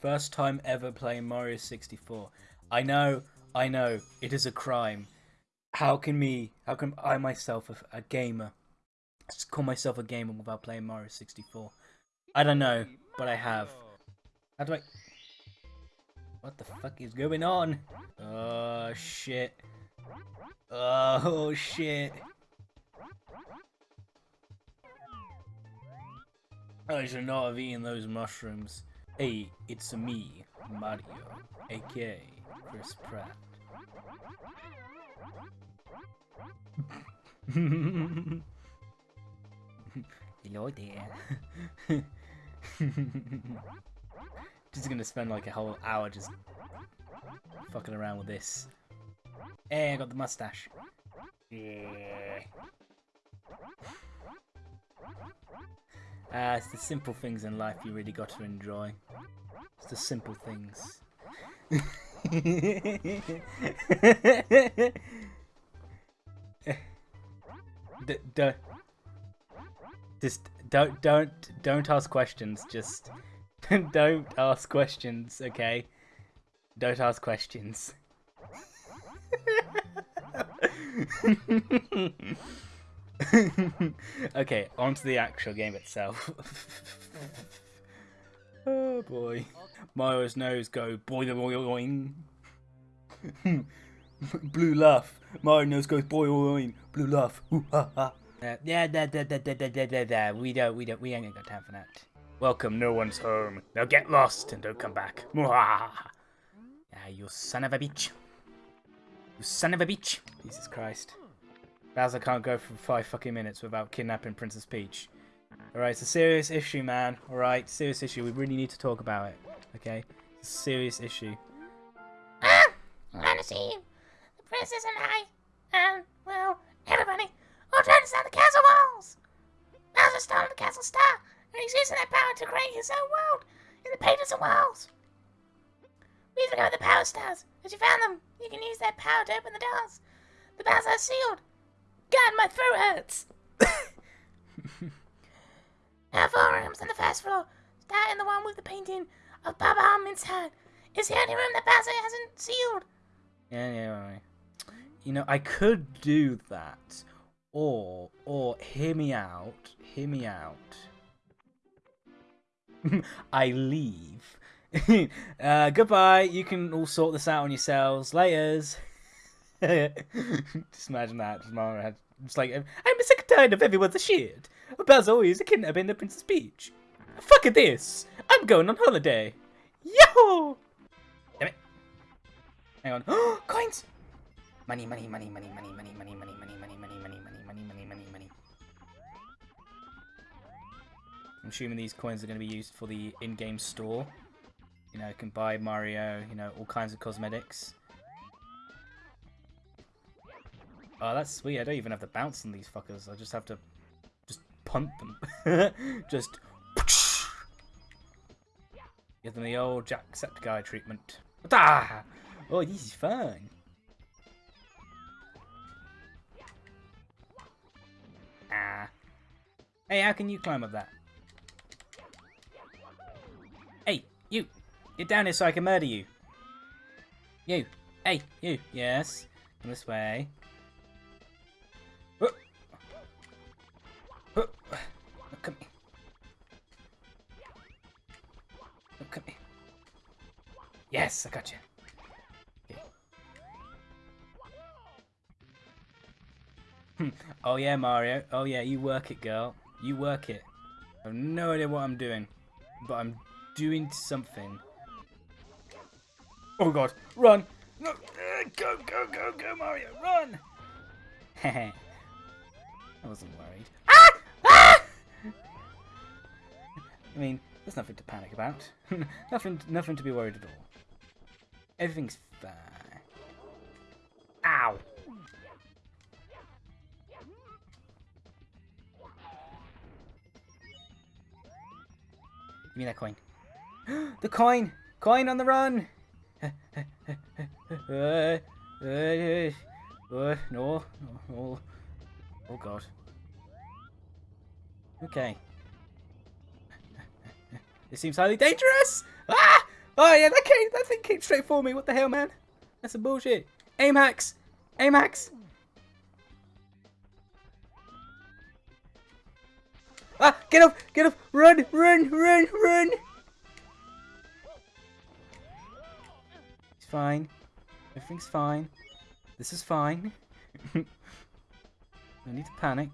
First time ever playing Mario 64. I know, I know, it is a crime. How can me, how can I myself, a, a gamer, call myself a gamer without playing Mario 64? I don't know, but I have. How do I... What the fuck is going on? Oh, shit. Oh, shit. I should not have eaten those mushrooms. Hey, it's me, Mario, aka Chris Pratt. Hello there. just gonna spend like a whole hour just fucking around with this. Hey, I got the mustache. Yeah. Uh, it's the simple things in life you really got to enjoy. It's the simple things. D don't, just don't don't don't ask questions. Just don't ask questions. Okay, don't ask questions. okay, on to the actual game itself. oh boy. Mario's nose go boing boing boing. Blue laugh. Mario nose goes boing Blue laugh. Ooh, ha, ha. Uh, yeah, da, da, da, da, da, da, da, da. We don't, we don't, we ain't got time for that. Welcome, no one's home. Now get lost and don't come back. Ah, you son of a bitch. You son of a bitch. Jesus Christ. Bowser can't go for five fucking minutes without kidnapping Princess Peach. Alright, it's a serious issue, man. Alright, serious issue. We really need to talk about it. Okay? It's a serious issue. Ah! You. The princess and I, and, well, everybody, are trying to stop the castle walls. Bowser stole the castle star, and he's using that power to create his own world in the pages of walls. Recover the power stars. As you found them, you can use that power to open the doors. The doors are sealed. God, my throat hurts. Four rooms on the first floor, starting the one with the painting of Bob-omb inside. is the only room that Bowser hasn't sealed. Yeah, yeah, right. You know, I could do that. Or, or, hear me out. Hear me out. I leave. uh, goodbye. You can all sort this out on yourselves. Laters. Just imagine that. Just, Mama had, just like, I'm sick and tired of everyone's a shit. Bowser always kidnapping the Princess Peach. Fuck this. I'm going on holiday. Yo! Damn it. Hang on. Coins! Money, money, money, money, money, money, money, money, money, money, money, money, money, money, money, money, money. I'm assuming these coins are going to be used for the in-game store. You know, you can buy Mario, you know, all kinds of cosmetics. Oh, that's sweet. I don't even have to bounce on these fuckers. I just have to just punt them. just give them the old Jacksepticeye treatment. Ah! Oh, this is fun. Ah. Hey, how can you climb up that? Hey, you! Get down here so I can murder you. You. Hey, you. Yes. Come this way. At me. Look at me. Yes, I got you. Okay. Hmm. oh yeah, Mario. Oh yeah, you work it, girl. You work it. I have no idea what I'm doing, but I'm doing something. Oh god, run! No, go, go, go, go, Mario, run! Hehe. I wasn't worried. I mean, there's nothing to panic about. nothing, nothing to be worried at all. Everything's fine. Ow! Give me that coin. the coin! Coin on the run! uh, uh, uh, no, no, oh god. Okay. This seems highly dangerous! Ah! Oh yeah, that came, that thing came straight for me. What the hell, man? That's some bullshit. Aim hacks. Aim hacks. Ah, get up, get up, run, run, run, run. It's fine. Everything's fine. This is fine. no need to panic.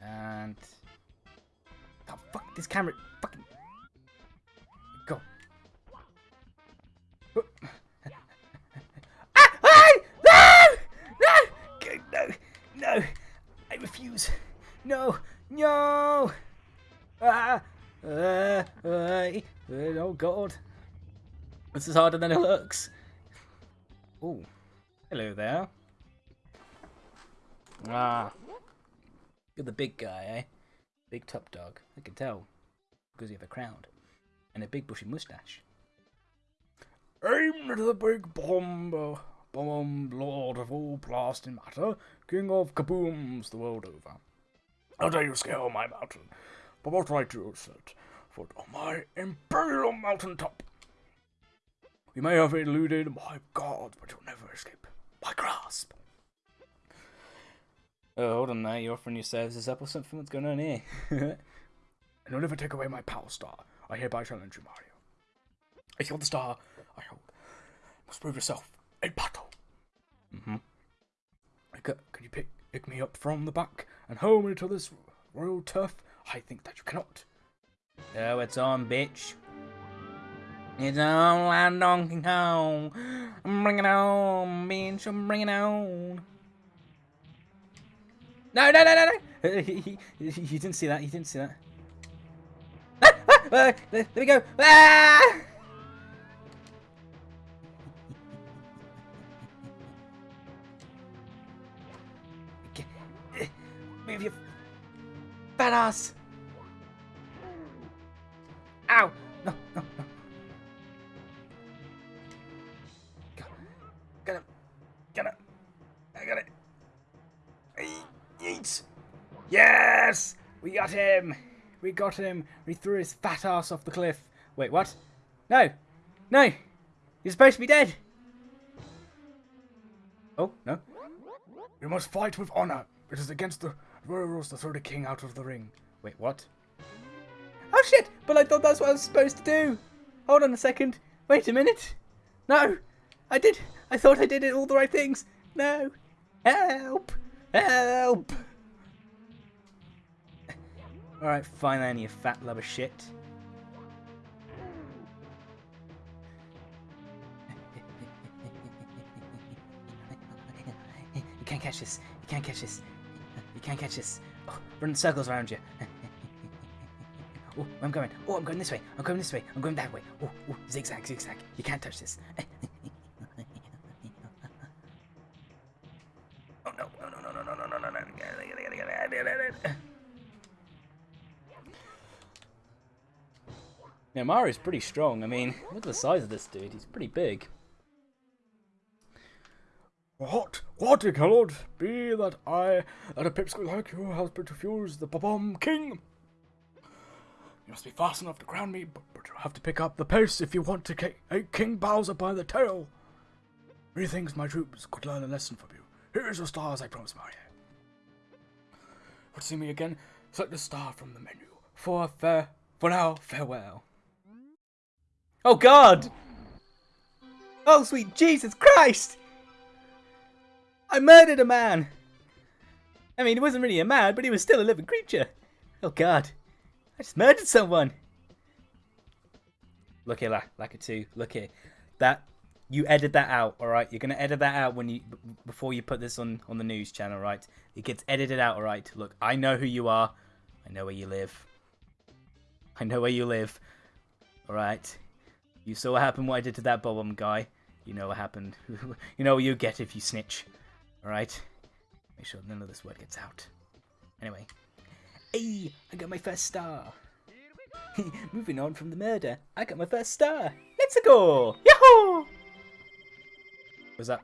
And... Oh, fuck, this camera, fucking... Go. ah! ah! No! No! No! I refuse. No! No! Ah! Uh, uh, oh god. This is harder than it looks. Oh. Hello there. Ah. You're the big guy, eh? Big top dog. I can tell. Because you have a crown. And a big bushy mustache. I'm the big bomb, bomb lord of all blasting matter, king of kabooms the world over. How dare you scale my mountain? But what right do you set foot on my imperial mountain top? You may have eluded my guards, but you'll never escape my grasp. Oh, hold on now. You're offering your services up or something? What's going on here? and you'll never take away my power star. I hereby challenge you, Mario. If you're the star I hold, you must prove yourself in battle. Mm-hmm. Can, can you pick, pick me up from the back and home into this royal turf? I think that you cannot. Oh, it's on, bitch. It's on Donkey Kong. Bring it on, bitch. I'm bringing it on. No, no, no, no, no. he, he, he didn't see that. He didn't see that. Ah, ah, ah, there, we go. Ah! Move your fat ass. Ow! No, no, no. Got him. Got him. I got it. Yes! We got him! We got him! We threw his fat ass off the cliff. Wait, what? No! No! He's supposed to be dead! Oh, no. You must fight with honor. It is against the rules to throw the king out of the ring. Wait, what? Oh shit! But I thought that's what I was supposed to do! Hold on a second. Wait a minute. No! I did. I thought I did it all the right things. No. Help! Help! Alright, fine then, you fat love of shit. you can't catch this. You can't catch this. You can't catch this. Oh, run circles around you. oh, I'm going. Oh, I'm going this way. I'm going this way. I'm going that way. Oh, oh, zigzag, zigzag. You can't touch this. Now Mario's pretty strong. I mean, look at the size of this dude. He's pretty big. What? What it cannot be that I, that a pipsqueak like you, has been to fuse the Bomb King. You must be fast enough to ground me, but, but you have to pick up the pace if you want to take eh, King Bowser by the tail. Methinks my troops could learn a lesson from you. Here's your stars, I promise, Mario. To see me again? Select the star from the menu. For fair, for now, farewell. Oh God! Oh sweet Jesus Christ! I murdered a man! I mean, he wasn't really a man, but he was still a living creature. Oh god. I just murdered someone! Look here, La Lakitu. Look here. That, you edit that out, alright? You're gonna edit that out when you, before you put this on, on the news channel, right? It gets edited out, alright? Look, I know who you are. I know where you live. I know where you live. Alright? You saw what happened what I did to that Bob guy. You know what happened. you know what you get if you snitch. Alright? Make sure none of this word gets out. Anyway. Hey, I got my first star. Moving on from the murder, I got my first star. Let's go! Yahoo! What's that?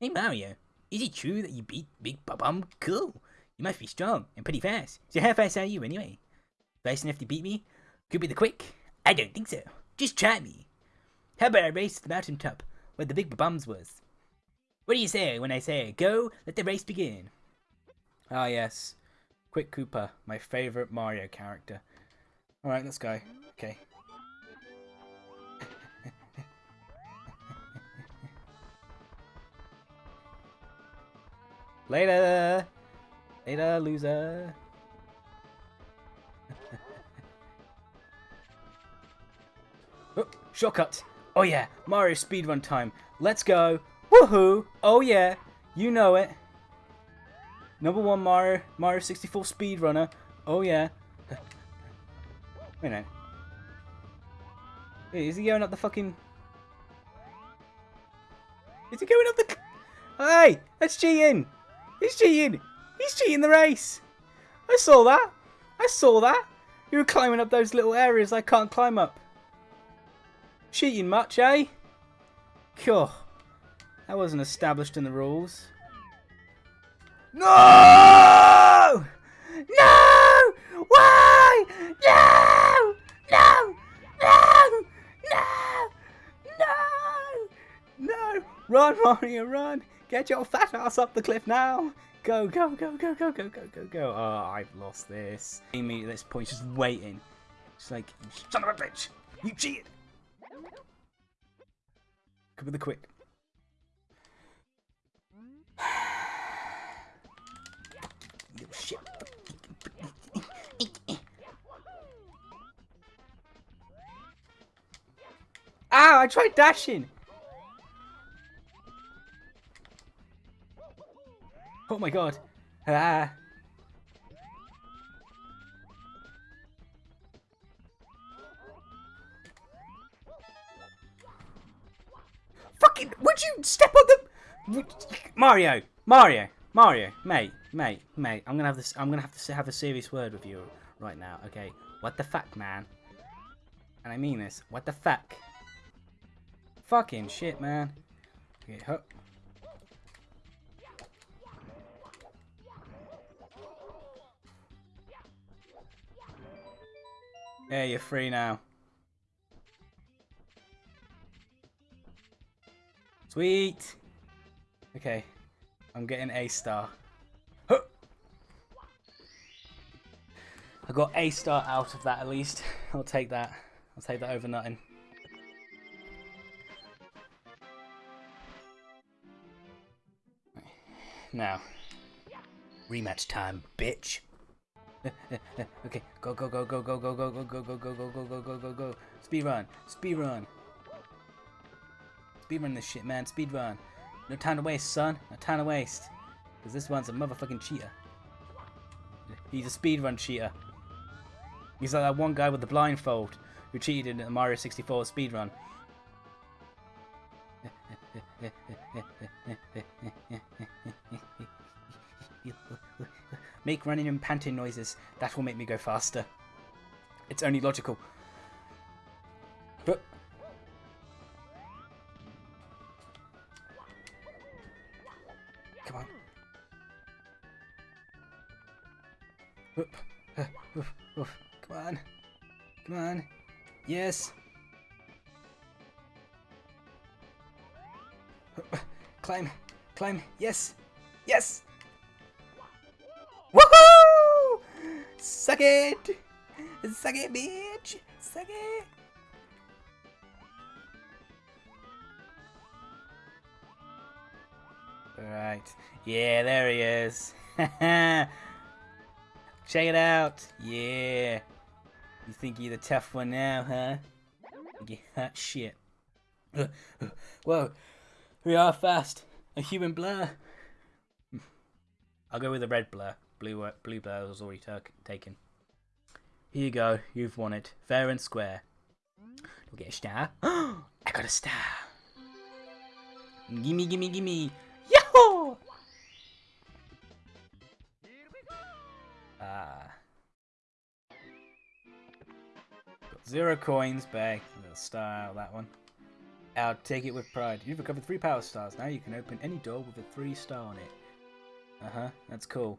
Hey Mario, is it true that you beat Big Bob-omb? Cool. You must be strong and pretty fast. So how fast are you anyway? Fast enough to beat me? Koopa the Quick? I don't think so. Just try me. How about I race to the mountain top where the big bums was? What do you say when I say go? Let the race begin. Ah yes, Quick Koopa, my favorite Mario character. All right, let's go. Okay. Later! Later, loser! Oh, shortcut! Oh yeah, Mario speedrun time. Let's go! Woohoo! Oh yeah, you know it. Number one Mario, Mario 64 speedrunner. Oh yeah. Wait a minute. Wait, is he going up the fucking... Is he going up the... Hey! That's cheating! He's cheating! He's cheating the race! I saw that! I saw that! You were climbing up those little areas I can't climb up. Cheating much, eh? Cool. That wasn't established in the rules. No! No! Why? No! No! No! No! No! No! Run, Mario, run! Get your fat ass up the cliff now! Go, go, go, go, go, go, go, go, go. Oh, I've lost this. Amy at this point just waiting. She's like, son of a bitch! You cheated! With the quick. Little shit. Ow, I tried dashing! Oh my god. Ah. Fucking, would you step on the... Mario, Mario, Mario, mate, mate, mate, I'm gonna have this, I'm gonna have to have a serious word with you right now, okay? What the fuck, man? And I mean this, what the fuck? Fucking shit, man. Okay, hup. Yeah, you're free now. Sweet. Okay, I'm getting A star. Huh. I got A star out of that at least. I'll take that. I'll take that over nothing. Now, rematch time, bitch. okay, go go go go go go go go go go go go go go go go go speed run, speed run, speed run this shit, man, speed run. No time to waste, son. No time to waste, because this one's a motherfucking cheater. He's a speed run cheater. He's like that one guy with the blindfold who cheated in the Mario 64 speed run. Make running and panting noises. That will make me go faster. It's only logical. Yes. Yes. Woohoo! Suck it! Suck it, bitch! Suck it! Alright. Yeah, there he is. Check it out. Yeah. You think you're the tough one now, huh? Hot shit. Whoa. We are fast. A human blur. I'll go with a red blur. Blue, uh, blue blur was already taken. Here you go. You've won it. Fair and square. You'll get a star. I got a star. Gimme, gimme, gimme. Yahoo! Ah. Got zero coins, bag. Little star that one. I'll take it with pride. You've recovered three power stars. Now you can open any door with a three star on it. Uh-huh, that's cool.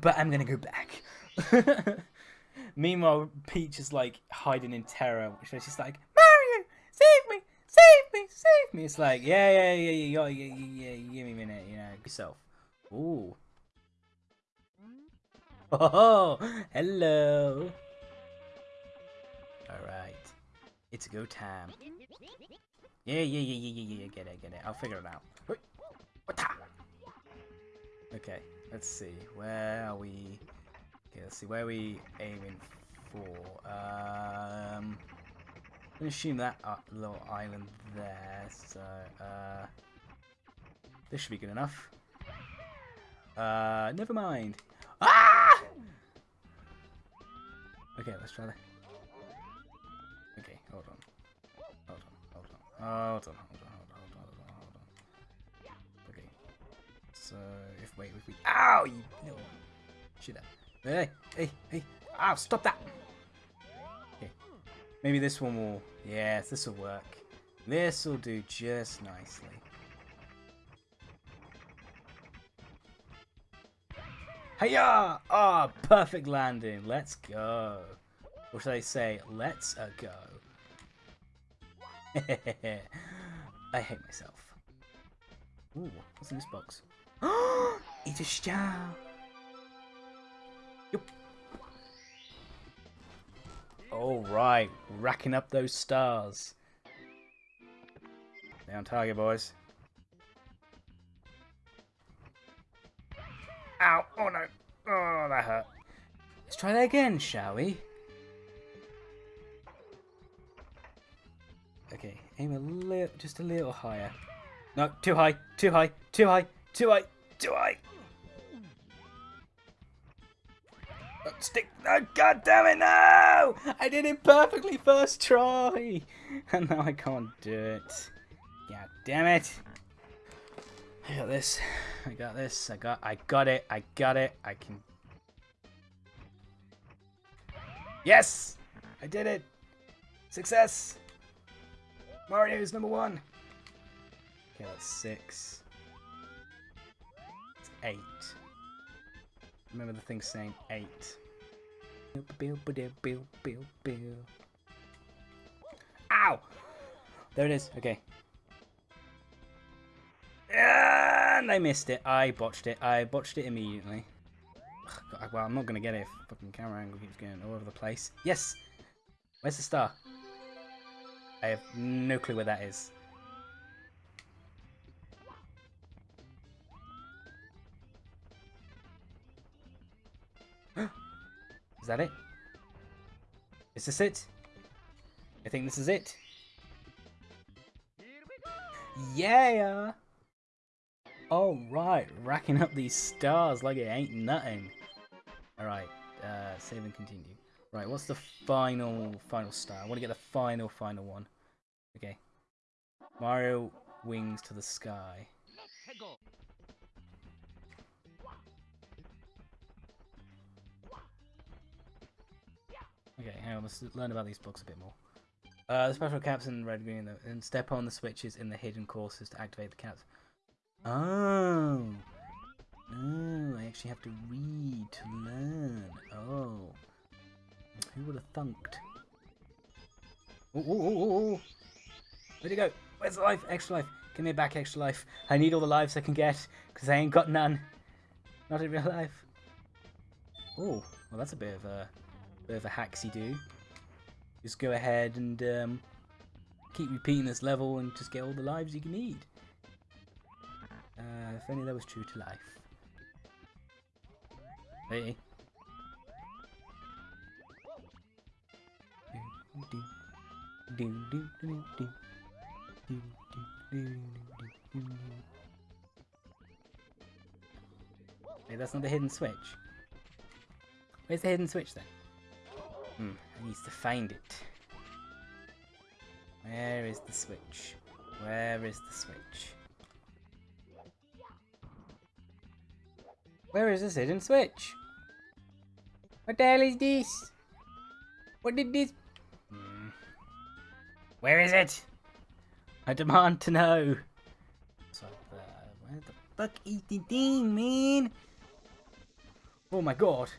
But I'm gonna go back. Meanwhile, Peach is like hiding in terror. She's just like, Mario, save me, save me, save me. It's like, yeah, yeah, yeah, yeah, yeah, yeah, yeah give me a minute, you know, yourself. Ooh. Oh, hello. All right, it's go time. Yeah, yeah, yeah, yeah, yeah, yeah, get it, get it. I'll figure it out. Okay, let's see. Where are we? Okay, let's see. Where are we aiming for? Um, I'm assume that uh, little island there. So, uh, this should be good enough. Uh, never mind. Ah! Okay, let's try that. Hold on, hold on, hold on, hold on, hold on, hold on. Okay. So, if, wait, if we, ow, you little shit. Hey, hey, hey, ow, stop that. Okay. Maybe this one will, yes, this will work. This will do just nicely. Hiya! Ah, oh, perfect landing. Let's go. Or should I say, let's a go. I hate myself. Ooh, what's in this box? it's a star. Yep. All right, racking up those stars. Down target, boys. Ow! Oh no! Oh, that hurt. Let's try that again, shall we? Aim a little, just a little higher. No, too high, too high, too high, too high, too high. Oh, stick! Oh, God damn it! No! I did it perfectly first try, and now I can't do it. God damn it! I got this. I got this. I got. I got it. I got it. I can. Yes! I did it! Success! Mario is number one. Okay, that's six. It's eight. Remember the thing saying eight. Ow! There it is. Okay. And I missed it. I botched it. I botched it immediately. Well, I'm not going to get it if fucking camera angle keeps going all over the place. Yes! Where's the star? I have no clue where that is. is that it? Is this it? I think this is it. Yeah! Alright, racking up these stars like it ain't nothing. Alright, uh, save and continue. Right, what's the final, final star? I want to get the final, final one. Okay. Mario wings to the sky. Okay, hang on, let's learn about these books a bit more. Uh, the special caps in red, green, and step on the switches in the hidden courses to activate the caps. Oh. Oh, I actually have to read to learn. Oh. Who would have thunked? Oh, oh, oh, oh, Where'd it go? Where's the life? Extra life. Give me back extra life. I need all the lives I can get, because I ain't got none. Not in real life. Oh, well that's a bit of a bit of a hacksy do. Just go ahead and um, keep repeating this level and just get all the lives you can need. Uh, if only that was true to life. Hey. Hey, that's not the hidden switch. Where's the hidden switch then? Hmm, I need to find it. Where is the switch? Where is the switch? Where is this hidden switch? What the hell is this? What did this... Hmm. Where is it? I demand to know. So, uh, where the fuck is the thing, man? Oh my god.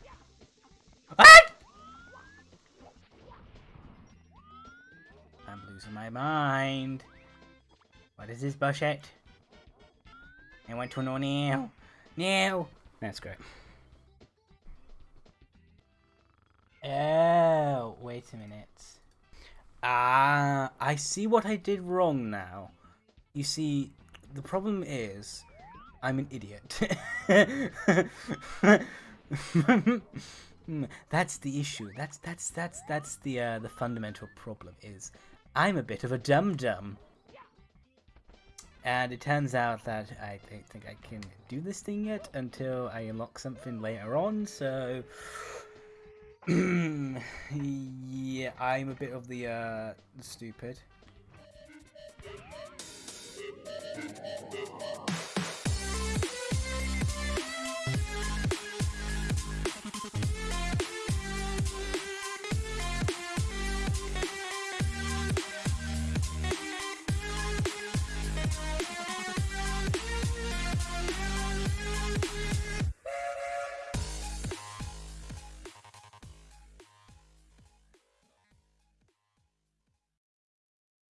Ah! I'm losing my mind. What is this bullshit? I want to know now. Now. That's great. Oh, wait a minute. Ah, I see what I did wrong now. You see, the problem is, I'm an idiot. that's the issue. That's that's that's that's the uh, the fundamental problem is, I'm a bit of a dum dum. And it turns out that I don't think I can do this thing yet until I unlock something later on, so... yeah, I'm a bit of the, uh, stupid.